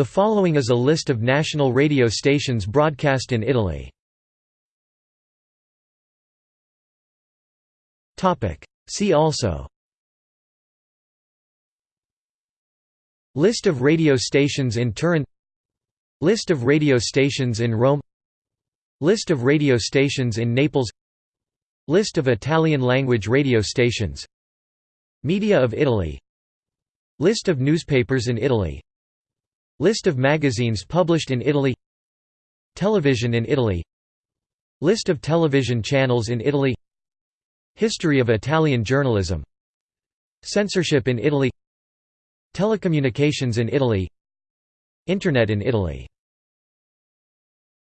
The following is a list of national radio stations broadcast in Italy. See also. List of radio stations in Turin. List of radio stations in Rome. List of radio stations in Naples. List of Italian-language radio stations. Media of Italy. List of newspapers in Italy List of magazines published in Italy Television in Italy List of television channels in Italy History of Italian journalism Censorship in Italy Telecommunications in Italy Internet in Italy